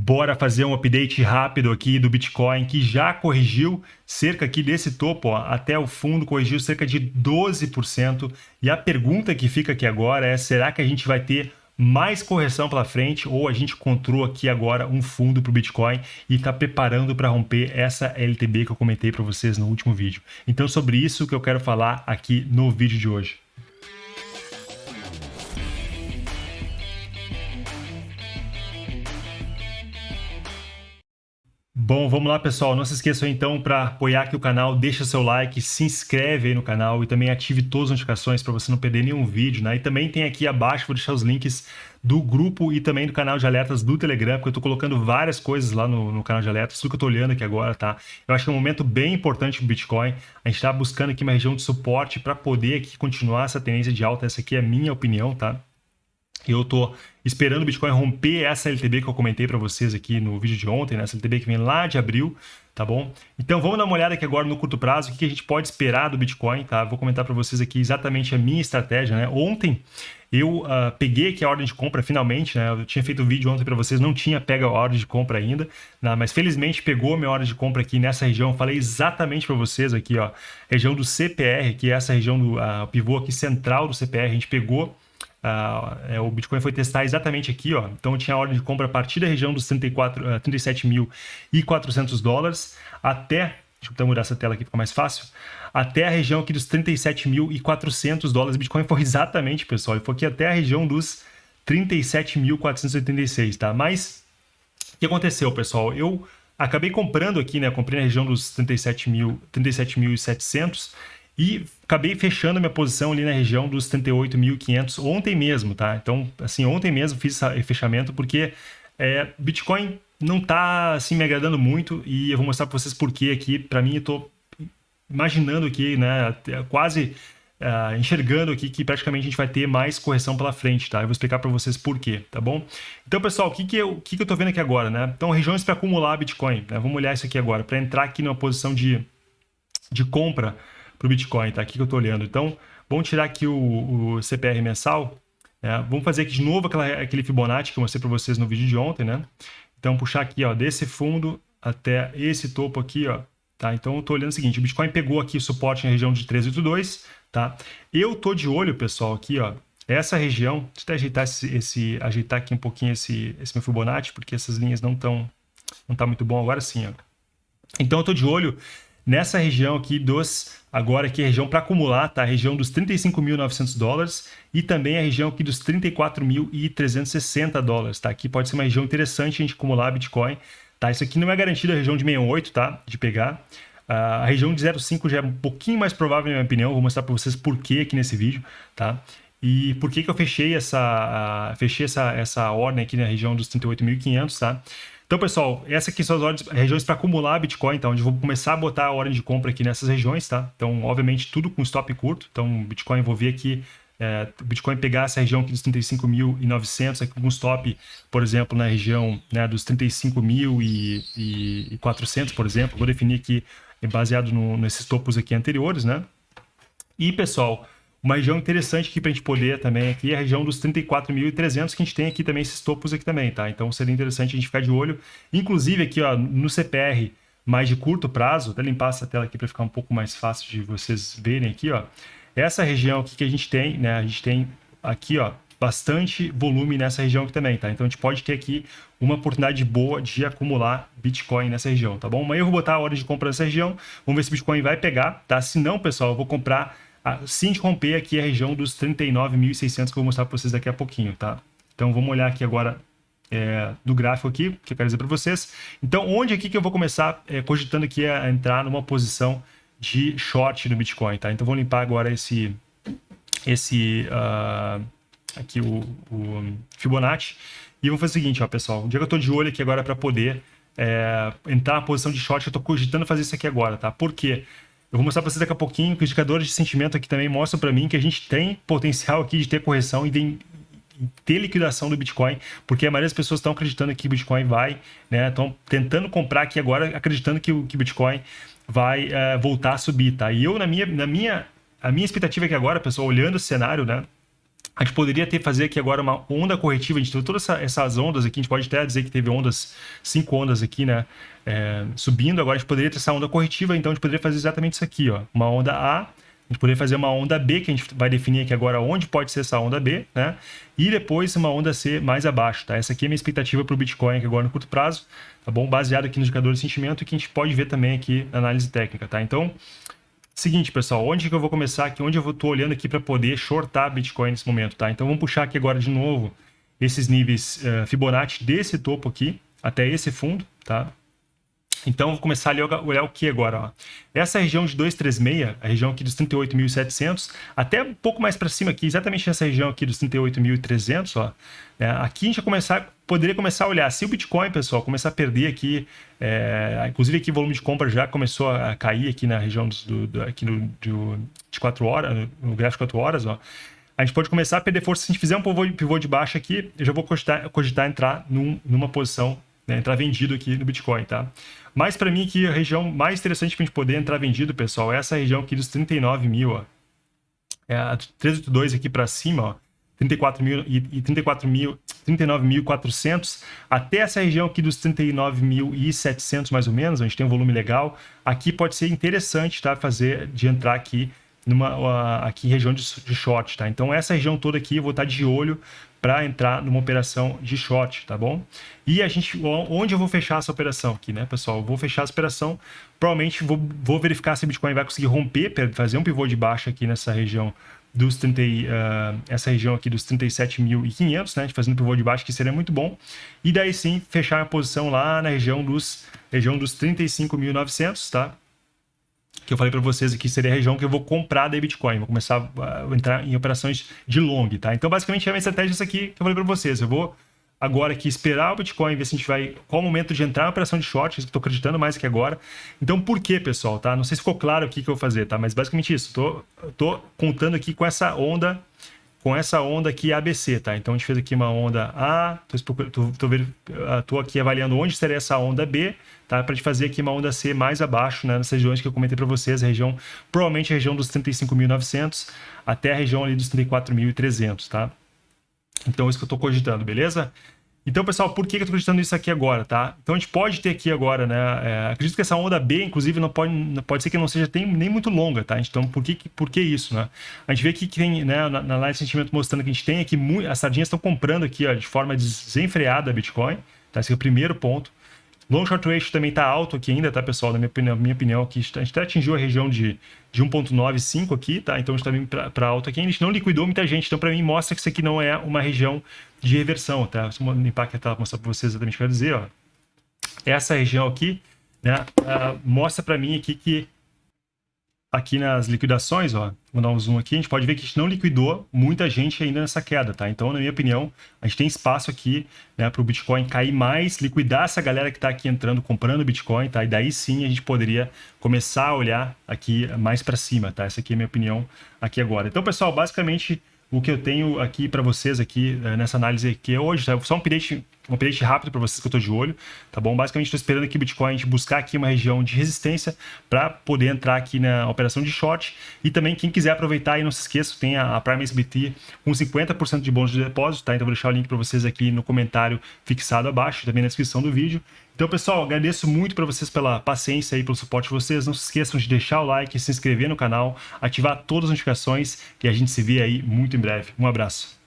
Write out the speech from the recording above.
Bora fazer um update rápido aqui do Bitcoin, que já corrigiu cerca aqui desse topo, ó, até o fundo, corrigiu cerca de 12%. E a pergunta que fica aqui agora é, será que a gente vai ter mais correção pela frente ou a gente encontrou aqui agora um fundo para o Bitcoin e está preparando para romper essa LTB que eu comentei para vocês no último vídeo. Então sobre isso que eu quero falar aqui no vídeo de hoje. Bom, vamos lá pessoal, não se esqueçam então para apoiar aqui o canal, deixa seu like, se inscreve aí no canal e também ative todas as notificações para você não perder nenhum vídeo, né? E também tem aqui abaixo, vou deixar os links do grupo e também do canal de alertas do Telegram, porque eu estou colocando várias coisas lá no, no, canal de alertas, tudo que eu estou olhando aqui agora, tá? Eu acho que é um momento bem importante para o Bitcoin, a gente está buscando aqui uma região de suporte para poder aqui continuar essa tendência de alta, essa aqui é a minha opinião, tá? Eu estou esperando o Bitcoin romper essa LTB que eu comentei para vocês aqui no vídeo de ontem, né? essa LTB que vem lá de abril, tá bom? Então vamos dar uma olhada aqui agora no curto prazo, o que a gente pode esperar do Bitcoin, tá? Vou comentar para vocês aqui exatamente a minha estratégia, né? Ontem eu uh, peguei aqui a ordem de compra finalmente, né? Eu tinha feito um vídeo ontem para vocês, não tinha pega a ordem de compra ainda, né? mas felizmente pegou a minha ordem de compra aqui nessa região. Falei exatamente para vocês aqui, ó, região do CPR, que é essa região do uh, pivô aqui central do CPR, a gente pegou Uh, é, o Bitcoin foi testar exatamente aqui, ó. Então tinha a ordem de compra a partir da região dos 34, uh, 37.400 dólares até, deixa eu mudar essa tela aqui ficar mais fácil, até a região aqui dos 37.400 dólares. O Bitcoin foi exatamente, pessoal, ele foi aqui até a região dos 37.486, tá? Mas o que aconteceu, pessoal? Eu acabei comprando aqui, né? Comprei na região dos 37.700 37 e acabei fechando minha posição ali na região dos 38.500 ontem mesmo, tá? Então, assim, ontem mesmo fiz esse fechamento porque é, Bitcoin não tá, assim, me agradando muito e eu vou mostrar para vocês por que aqui. Para mim, eu tô imaginando aqui, né, quase uh, enxergando aqui que praticamente a gente vai ter mais correção pela frente, tá? Eu vou explicar para vocês por quê, tá bom? Então, pessoal, o que que eu, que que eu tô vendo aqui agora, né? Então, regiões para acumular Bitcoin, né? Vamos olhar isso aqui agora, para entrar aqui numa posição de, de compra, para o Bitcoin, tá? Aqui que eu estou olhando. Então, vamos tirar aqui o, o CPR mensal. Né? Vamos fazer aqui de novo aquela, aquele Fibonacci que eu mostrei para vocês no vídeo de ontem, né? Então, puxar aqui, ó, desse fundo até esse topo aqui, ó. Tá? Então, eu estou olhando o seguinte, o Bitcoin pegou aqui o suporte na região de 382, tá? Eu tô de olho, pessoal, aqui, ó, essa região, deixa eu até ajeitar, esse, esse, ajeitar aqui um pouquinho esse, esse meu Fibonacci, porque essas linhas não estão não tá muito bom agora sim, ó. Então, eu tô de olho nessa região aqui dos, agora aqui a região para acumular, tá? A região dos 35.900 dólares e também a região aqui dos 34.360 dólares, tá? Aqui pode ser uma região interessante a gente acumular Bitcoin, tá? Isso aqui não é garantido a região de 68, tá? De pegar. Uh, a região de 0,5 já é um pouquinho mais provável, na minha opinião. Vou mostrar para vocês por que aqui nesse vídeo, tá? E por que, que eu fechei essa, uh, fechei essa, essa ordem aqui na região dos 38.500, tá? Então, pessoal, essas aqui são as regiões para acumular Bitcoin? Onde eu vou começar a botar a ordem de compra aqui nessas regiões, tá? Então, obviamente, tudo com stop curto. Então, Bitcoin, vou ver aqui, é, Bitcoin pegar essa região aqui dos 35.900, aqui com stop, por exemplo, na região né, dos 35.400, por exemplo. Vou definir aqui, baseado no, nesses topos aqui anteriores, né? E, pessoal, uma região interessante aqui para a gente poder também aqui é a região dos 34.300 que a gente tem aqui também esses topos aqui também, tá? Então seria interessante a gente ficar de olho. Inclusive aqui ó, no CPR mais de curto prazo, até limpar essa tela aqui para ficar um pouco mais fácil de vocês verem aqui, ó. Essa região aqui que a gente tem, né? A gente tem aqui, ó, bastante volume nessa região aqui também, tá? Então a gente pode ter aqui uma oportunidade boa de acumular Bitcoin nessa região, tá bom? Amanhã eu vou botar a hora de compra nessa região, vamos ver se o Bitcoin vai pegar, tá? Se não, pessoal, eu vou comprar Assim de romper aqui a região dos 39.600 que eu vou mostrar para vocês daqui a pouquinho, tá? Então vamos olhar aqui agora é, do gráfico aqui, que eu quero dizer para vocês. Então onde aqui que eu vou começar é, cogitando aqui a entrar numa posição de short no Bitcoin, tá? Então vou limpar agora esse, esse uh, aqui o, o, Fibonacci e vou fazer o seguinte, ó, pessoal. O dia que eu estou de olho aqui agora para poder é, entrar na posição de short, eu estou cogitando fazer isso aqui agora, tá? Por quê? Eu vou mostrar para vocês daqui a pouquinho que os indicadores de sentimento aqui também mostram para mim que a gente tem potencial aqui de ter correção e de ter liquidação do Bitcoin, porque a maioria das pessoas estão acreditando que o Bitcoin vai, né? Estão tentando comprar aqui agora, acreditando que o que Bitcoin vai uh, voltar a subir, tá? E eu, na minha, na minha, a minha expectativa aqui agora, pessoal, olhando o cenário, né? A gente poderia ter fazer aqui agora uma onda corretiva. A gente teve todas essa, essas ondas aqui. A gente pode até dizer que teve ondas, cinco ondas aqui, né? É, subindo. Agora a gente poderia ter essa onda corretiva. Então a gente poderia fazer exatamente isso aqui, ó. Uma onda A. A gente poderia fazer uma onda B, que a gente vai definir aqui agora onde pode ser essa onda B, né? E depois uma onda C mais abaixo, tá? Essa aqui é a minha expectativa para o Bitcoin aqui agora no curto prazo, tá bom? Baseado aqui no indicador de sentimento que a gente pode ver também aqui na análise técnica, tá? Então, Seguinte, pessoal, onde que eu vou começar aqui? Onde eu estou olhando aqui para poder shortar Bitcoin nesse momento, tá? Então vamos puxar aqui agora de novo esses níveis uh, Fibonacci desse topo aqui até esse fundo, tá? Então, vou começar a olhar o que agora? Ó. Essa região de 236, a região aqui dos 38.700, até um pouco mais para cima aqui, exatamente nessa região aqui dos 38.300, ó. É, aqui a gente começar, poderia começar a olhar, se o Bitcoin, pessoal, começar a perder aqui, é, inclusive aqui o volume de compra já começou a cair aqui na região do, do, aqui no, do, de 4 horas, no gráfico de 4 horas, ó. A gente pode começar a perder força se a gente fizer um pivô, de baixo aqui, eu já vou cogitar, cogitar entrar num, numa posição né, entrar vendido aqui no Bitcoin, tá? Mas para mim aqui a região mais interessante para a gente poder entrar vendido, pessoal, é essa região aqui dos 39 mil, ó. É a 382 aqui para cima, ó. 34 mil e 34 mil, 39.400 até essa região aqui dos 39.700 mais ou menos, a gente tem um volume legal. Aqui pode ser interessante, tá? Fazer de entrar aqui numa aqui região de, de short, tá? Então essa região toda aqui eu vou estar de olho para entrar numa operação de short, tá bom? E a gente, onde eu vou fechar essa operação aqui, né, pessoal? Eu vou fechar essa operação, provavelmente vou, vou verificar se o Bitcoin vai conseguir romper, fazer um pivô de baixa aqui nessa região dos 30, uh, essa região aqui dos 37.500, né, fazendo pivô de baixo, que seria muito bom. E daí sim, fechar a posição lá na região dos, região dos 35.900, tá? Que eu falei para vocês aqui seria a região que eu vou comprar da Bitcoin, vou começar a entrar em operações de long, tá? Então, basicamente, é a minha estratégia isso aqui que eu falei para vocês. Eu vou agora aqui esperar o Bitcoin, ver se a gente vai... Qual o momento de entrar em operação de short, que tô acreditando mais aqui agora. Então, por que, pessoal, tá? Não sei se ficou claro o que, que eu vou fazer, tá? Mas, basicamente, isso. Tô, tô contando aqui com essa onda com essa onda aqui ABC, tá? Então a gente fez aqui uma onda A, tô, tô, ah, tô aqui avaliando onde seria essa onda B, tá? Para gente fazer aqui uma onda C mais abaixo, né? Nessas regiões que eu comentei para vocês, a região, provavelmente a região dos 35.900 até a região ali dos 34.300, tá? Então é isso que eu estou cogitando, beleza? Então, pessoal, por que eu estou acreditando nisso aqui agora, tá? Então, a gente pode ter aqui agora, né? É, acredito que essa onda B, inclusive, não pode, pode ser que não seja nem muito longa, tá? Então, por que, por que isso, né? A gente vê aqui que tem, né, na, live de sentimento mostrando que a gente tem aqui, as sardinhas estão comprando aqui, ó, de forma desenfreada Bitcoin, tá? Esse é o primeiro ponto. Long short ratio também está alto aqui ainda, tá, pessoal? Na minha opinião, minha opinião aqui, a gente até atingiu a região de, de 1.95 aqui, tá? Então a gente está vindo para alto aqui. A gente não liquidou muita gente, então para mim mostra que isso aqui não é uma região de reversão, tá? Vou limpar aqui a tela para mostrar para vocês exatamente o que eu quero dizer, ó. Essa região aqui, né, uh, mostra para mim aqui que aqui nas liquidações, ó, vou dar um zoom aqui, a gente pode ver que a gente não liquidou muita gente ainda nessa queda, tá? Então, na minha opinião, a gente tem espaço aqui, né, para o Bitcoin cair mais, liquidar essa galera que está aqui entrando, comprando Bitcoin, tá? E daí sim a gente poderia começar a olhar aqui mais para cima, tá? Essa aqui é a minha opinião aqui agora. Então, pessoal, basicamente o que eu tenho aqui para vocês aqui eh, nessa análise aqui hoje, tá? Só um update, um update rápido para vocês que eu estou de olho, tá bom? Basicamente estou esperando aqui o Bitcoin a gente buscar aqui uma região de resistência para poder entrar aqui na operação de short e também quem quiser aproveitar e não se esqueça, tem a, a Prime SBT com 50% de bônus de depósito, tá? Então vou deixar o link para vocês aqui no comentário fixado abaixo, também na descrição do vídeo. Então, pessoal, agradeço muito para vocês pela paciência e pelo suporte de vocês. Não se esqueçam de deixar o like, se inscrever no canal, ativar todas as notificações e a gente se vê aí muito em breve. Um abraço.